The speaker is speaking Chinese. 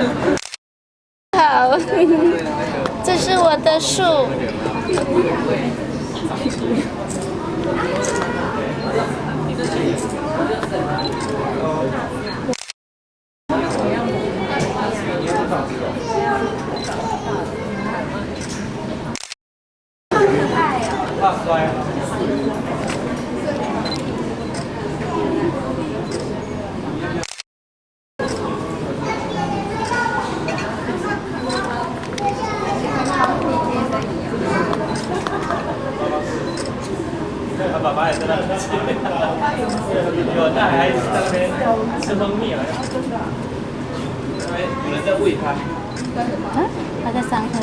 好，这是我的树。他爸爸也在那边吃，有带孩子在那边吃蜂蜜了。哎，有人在喂他。嗯，他在上课。